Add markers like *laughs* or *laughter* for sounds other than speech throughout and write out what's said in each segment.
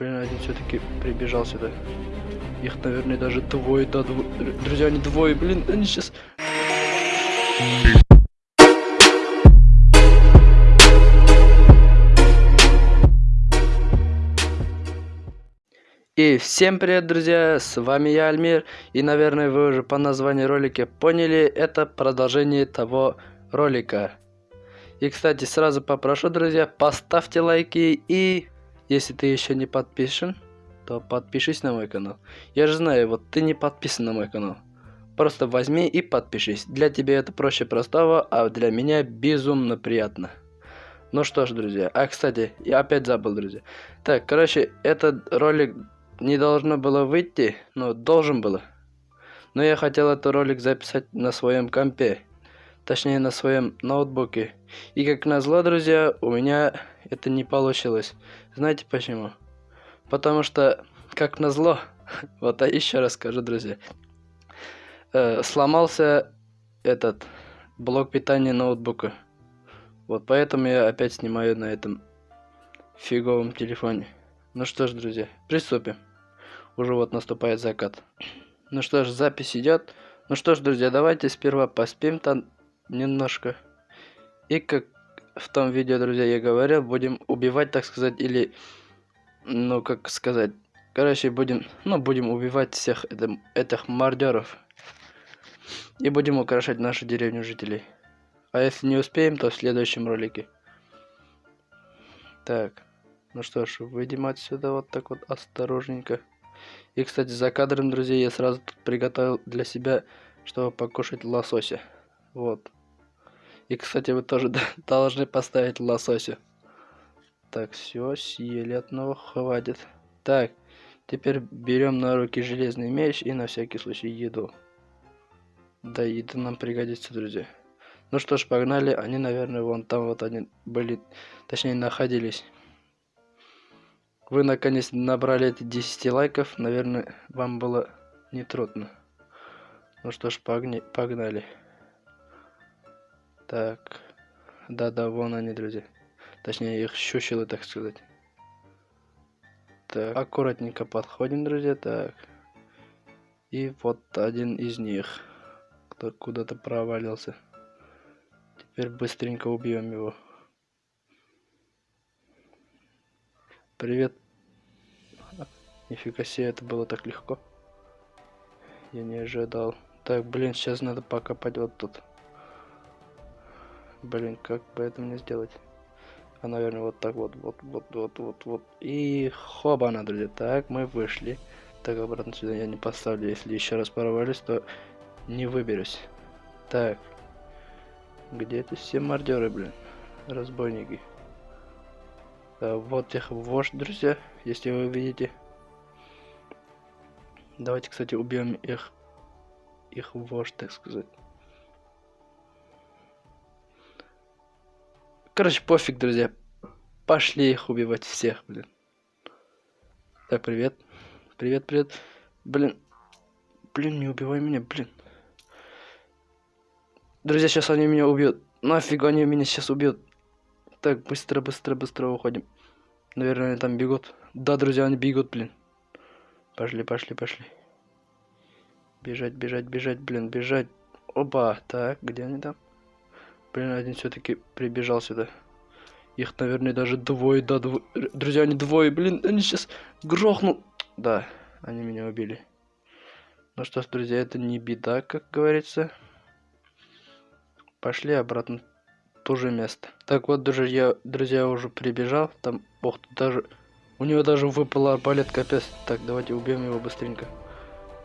Блин, один все-таки прибежал сюда. Их, наверное, даже двое, да, дво... Друзья, они двое, блин, они сейчас... И всем привет, друзья, с вами я, Альмир, и, наверное, вы уже по названию ролика поняли, это продолжение того ролика. И, кстати, сразу попрошу, друзья, поставьте лайки, и если ты еще не подпишен, то подпишись на мой канал. Я же знаю, вот ты не подписан на мой канал. Просто возьми и подпишись. Для тебя это проще простого, а для меня безумно приятно. Ну что ж, друзья. А, кстати, я опять забыл, друзья. Так, короче, этот ролик не должно было выйти, но должен было. Но я хотел этот ролик записать на своем компе. Точнее, на своем ноутбуке. И как назло, друзья, у меня это не получилось. Знаете почему? Потому что, как назло, *laughs* вот а еще раз скажу, друзья. Э, сломался этот блок питания ноутбука. Вот поэтому я опять снимаю на этом фиговом телефоне. Ну что ж, друзья, приступим. Уже вот наступает закат. Ну что ж, запись идет. Ну что ж, друзья, давайте сперва поспим там немножко. И как в том видео, друзья, я говорил, будем убивать, так сказать, или, ну, как сказать, короче, будем, ну, будем убивать всех это, этих мародеров. И будем украшать нашу деревню жителей. А если не успеем, то в следующем ролике. Так, ну что ж, выйдем отсюда вот так вот осторожненько. И, кстати, за кадром, друзья, я сразу приготовил для себя, чтобы покушать лосося. Вот. И, кстати, вы тоже *laughs* должны поставить лосося. Так, все, съели одного, хватит. Так, теперь берем на руки железный меч и на всякий случай еду. Да, еда нам пригодится, друзья. Ну что ж, погнали. Они, наверное, вон там вот они были, точнее, находились. Вы наконец набрали эти 10 лайков. Наверное, вам было нетрудно. Ну что ж, погни погнали. Так. Да-да, вон они, друзья. Точнее, их щущило, так сказать. Так, аккуратненько подходим, друзья. Так. И вот один из них. Кто куда-то провалился. Теперь быстренько убьем его. Привет. Нифига себе, это было так легко. Я не ожидал. Так, блин, сейчас надо покопать вот тут. Блин, как бы это мне сделать? А, наверное, вот так вот, вот, вот, вот, вот, вот. И хоба, друзья. Так, мы вышли. Так, обратно сюда я не поставлю. Если еще раз порвались, то не выберусь. Так. Где это все мордеры, блин? Разбойники. Э, вот их вождь, друзья, если вы видите. Давайте, кстати, убьем их, их вождь, так сказать. Короче, пофиг, друзья. Пошли их убивать всех, блин. Так, привет. Привет, привет. Блин. Блин, не убивай меня, блин. Друзья, сейчас они меня убьют. Нафиг они меня сейчас убьют. Так, быстро, быстро, быстро уходим. Наверное, они там бегут. Да, друзья, они бегут, блин. Пошли, пошли, пошли. Бежать, бежать, бежать, блин, бежать. Опа, так, где они там? Блин, один все-таки прибежал сюда. Их, наверное, даже двое, да, двое. Друзья, они двое, блин, они сейчас грохнут. Да, они меня убили. Ну что ж, друзья, это не беда, как говорится. Пошли обратно то же место. Так вот, друзья, друзья уже прибежал. Там, ох, даже... У него даже выпал арбалет, капец. Так, давайте убьем его быстренько.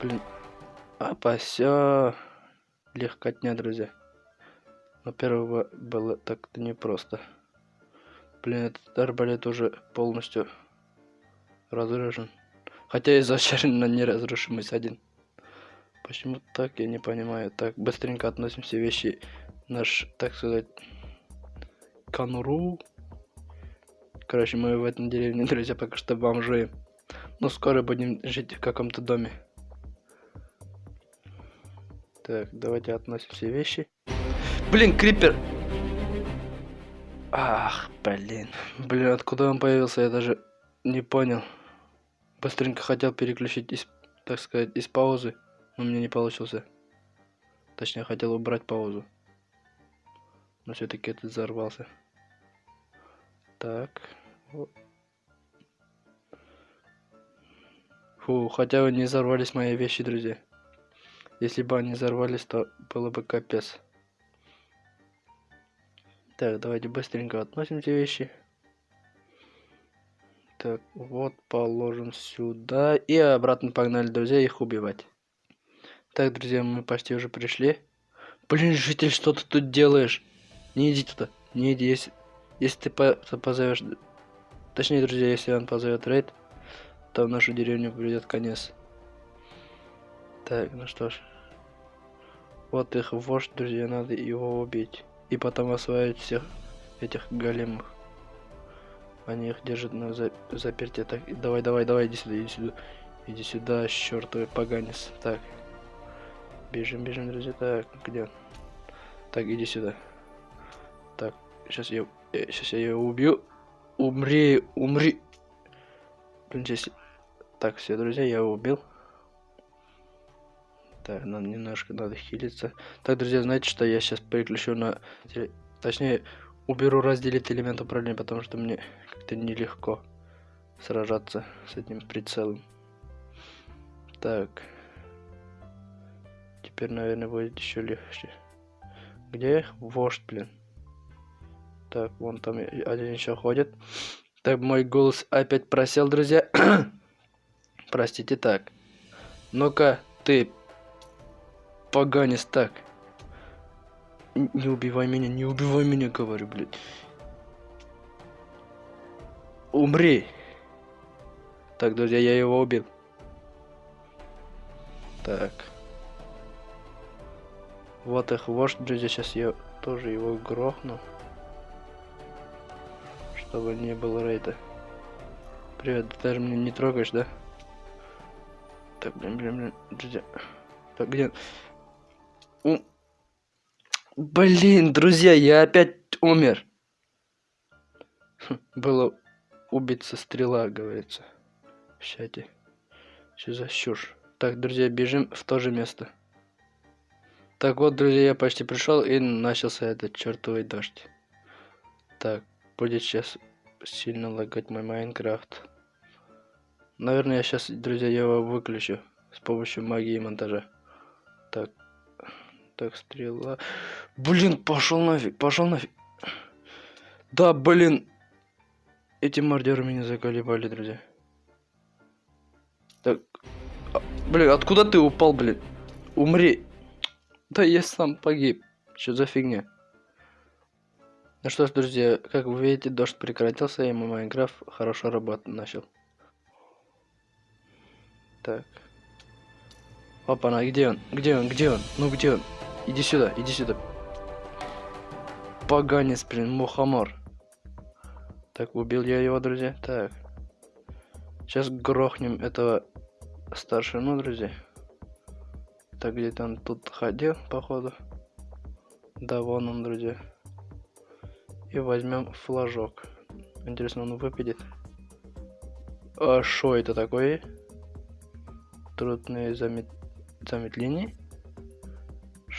Блин. Опа, все. Легкотня, друзья. Но первого было так-то непросто. Блин, этот арбалет уже полностью разрушен. Хотя изначально неразрушимость один. Почему так, я не понимаю. Так, быстренько относим все вещи наш, так сказать, конуру. Короче, мы в этом деревне, *laughs* друзья, пока что бомжуем. Но скоро будем жить в каком-то доме. Так, давайте относим все вещи. Блин, крипер! Ах, блин. Блин, откуда он появился, я даже не понял. Быстренько хотел переключить, из, так сказать, из паузы, но мне не получился. Точнее, хотел убрать паузу. Но все-таки этот взорвался. Так. Фу, хотя бы не взорвались мои вещи, друзья. Если бы они взорвались, то было бы капец. Так, давайте быстренько относим эти вещи. Так, вот положим сюда. И обратно погнали, друзья, их убивать. Так, друзья, мы почти уже пришли. Блин, житель, что ты тут делаешь? Не иди туда. Не иди, если, если ты по позовешь... Точнее, друзья, если он позовет рейд, то в нашу деревню придет конец. Так, ну что ж. Вот их вождь, друзья, надо его убить. И потом осваивать всех этих големов. Они их держат на за заперте. Так, давай, давай, давай, иди сюда, иди сюда. Иди сюда, чертовый поганец. Так. Бежим, бежим, друзья. Так, где он? Так, иди сюда. Так, сейчас я, э, сейчас я его убью. Умри, умри. Блин, здесь... Так, все, друзья, я его убил. Так, нам немножко надо хилиться. Так, друзья, знаете, что я сейчас переключу на... Точнее, уберу разделить элемент управления, потому что мне как-то нелегко сражаться с этим прицелом. Так. Теперь, наверное, будет еще легче. Где вождь, блин? Так, вон там один еще ходит. Так, мой голос опять просел, друзья. *coughs* Простите, так. Ну-ка, ты, поганец, так. Не убивай меня, не убивай меня, говорю, блядь. Умри. Так, друзья, я его убил. Так. Вот их вождь, друзья, сейчас я тоже его грохну. Чтобы не было рейда. Привет, ты даже меня не трогаешь, да? Так, блин, блин, блин, друзья. Так, где? Блин, друзья, я опять умер. Хм, было убиться стрела, говорится. В чате. Что за чушь? Так, друзья, бежим в то же место. Так вот, друзья, я почти пришел и начался этот чертовый дождь. Так, будет сейчас сильно лагать мой Майнкрафт. Наверное, я сейчас, друзья, его выключу с помощью магии монтажа. Так, стрела. Блин, пошел нафиг, пошел нафиг. Да, блин. Эти мордеры меня заколебали, друзья. Так. А, блин, откуда ты упал, блин? Умри. Да я сам погиб. Что за фигня? Ну что ж, друзья, как вы видите, дождь прекратился, и мой Майнкрафт хорошо работать начал. Так. Опа, на где он? Где он? Где он? Ну где он? Иди сюда, иди сюда. Поганец, блин, мухомор. Так, убил я его, друзья. Так. Сейчас грохнем этого старшину, друзья. Так, где-то он тут ходил, походу. Да, вон он, друзья. И возьмем флажок. Интересно, он выпадет. А что это такое? Трудные замет... замедления?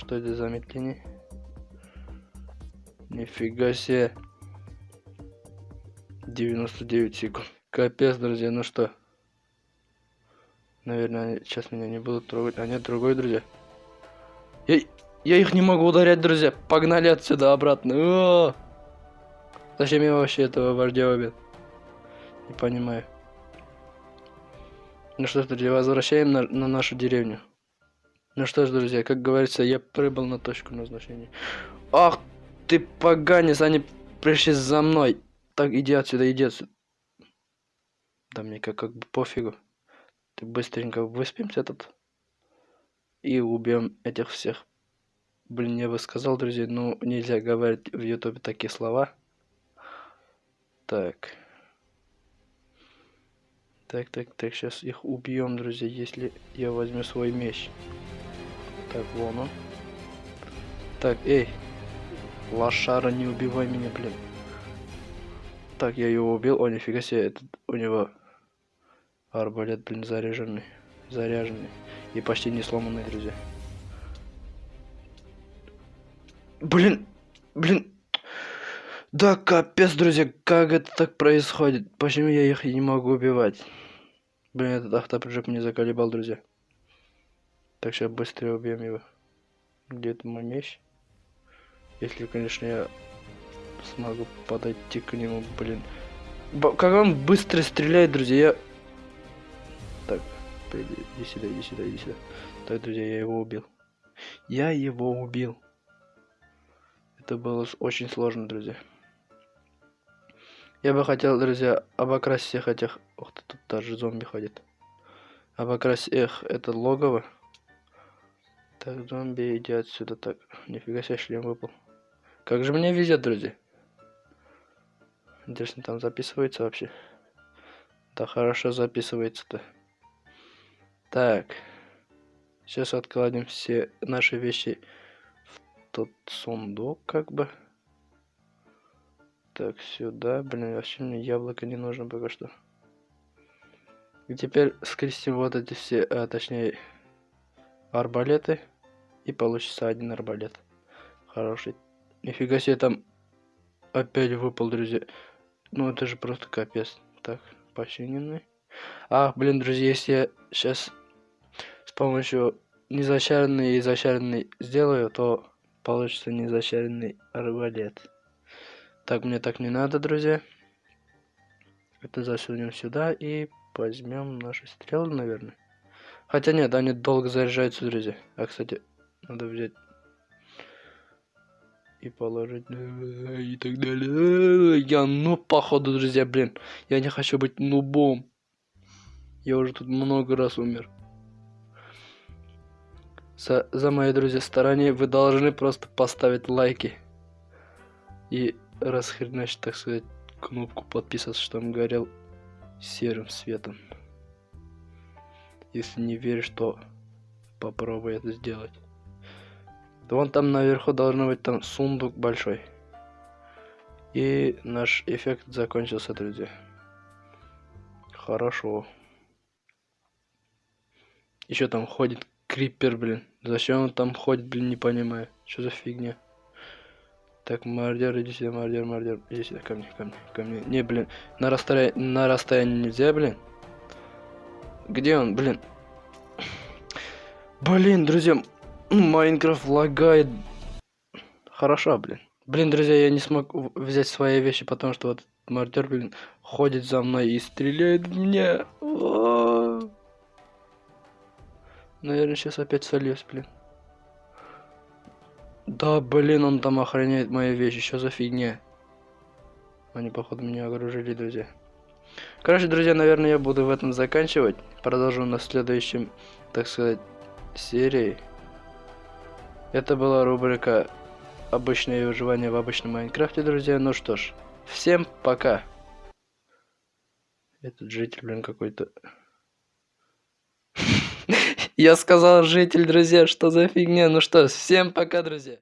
Что это за метление? Нифига себе. 99 секунд. Капец, друзья, ну что? Наверное, сейчас меня не будут трогать. А нет, другой, друзья. Я, я их не могу ударять, друзья. Погнали отсюда обратно. О -о -о! Зачем я вообще этого вождя убил? Не понимаю. Ну что ж, друзья, возвращаем на, на нашу деревню. Ну что ж, друзья, как говорится, я прибыл на точку назначения. Ах ты поганец, они пришли за мной. Так, иди отсюда, иди отсюда. Да мне как, как бы пофигу. Ты быстренько выспимся тут. И убьем этих всех. Блин, я бы сказал, друзья, ну нельзя говорить в ютубе такие слова. Так. Так, так, так, сейчас их убьем, друзья, если я возьму свой меч. Так, вон он. Так, эй. Лошара, не убивай меня, блин. Так, я его убил. О, нифига себе, этот у него Арбалет, блин, заряженный. Заряженный. И почти не сломанный, друзья. Блин, блин. Да капец, друзья, как это так происходит? Почему я их не могу убивать? Блин, этот автопрыжок мне заколебал, друзья. Так, сейчас быстрее убьем его. Где это мой меч? Если, конечно, я смогу подойти к нему, блин. Б как он быстро стреляет, друзья. Я... Так, иди сюда, иди сюда, иди сюда. Так, друзья, я его убил. Я его убил. Это было очень сложно, друзья. Я бы хотел, друзья, обокрасить всех этих... Ух ты, тут даже зомби ходит. Обокрасить их, это логово. Так, зомби, иди отсюда. Так, нифига себе шлем выпал. Как же мне везет, друзья. Интересно, там записывается вообще? Да хорошо записывается-то. Так. Сейчас откладем все наши вещи в тот сундук, как бы. Так, сюда. Блин, вообще мне яблоко не нужно пока что. И теперь скрестим вот эти все, а, точнее, арбалеты. И получится один арбалет. Хороший. Нифига себе там опять выпал, друзья. Ну это же просто капец. Так, починенный. А, блин, друзья, если я сейчас с помощью незачаренный и зачаренный сделаю, то получится незачаренный арбалет. Так, мне так не надо, друзья. Это засунем сюда и возьмем наши стрелы, наверное. Хотя нет, они долго заряжаются, друзья. А, кстати, надо взять и положить и так далее. Я ну походу, друзья, блин. Я не хочу быть нубом. Я уже тут много раз умер. За, за мои друзья стороне вы должны просто поставить лайки. И расхреначить, так сказать, кнопку подписаться, что он горел серым светом. Если не веришь, то попробуй это сделать. Да вон там наверху должно быть там сундук большой. И наш эффект закончился, друзья. Хорошо. Еще там ходит крипер, блин. Зачем он там ходит, блин, не понимаю. Что за фигня? Так, мордер, иди сюда, мордер, мордер. Иди сюда, ко мне, ко мне, ко мне. Не, блин, на расстоянии, на расстоянии нельзя, блин. Где он, блин? Блин, друзья, Майнкрафт лагает. Хорошо, блин. Блин, друзья, я не смог взять свои вещи, потому что вот мартер, блин, ходит за мной и стреляет в меня. Наверное, сейчас опять сольюсь, блин. Да, блин, он там охраняет мои вещи. Что за фигня? Они, походу, меня окружили, друзья. Короче, друзья, наверное, я буду в этом заканчивать. Продолжу на следующем, так сказать, серии. Это была рубрика «Обычное выживание в обычном Майнкрафте», друзья. Ну что ж, всем пока. Этот житель, блин, какой-то... *laughs* Я сказал житель, друзья, что за фигня? Ну что, всем пока, друзья.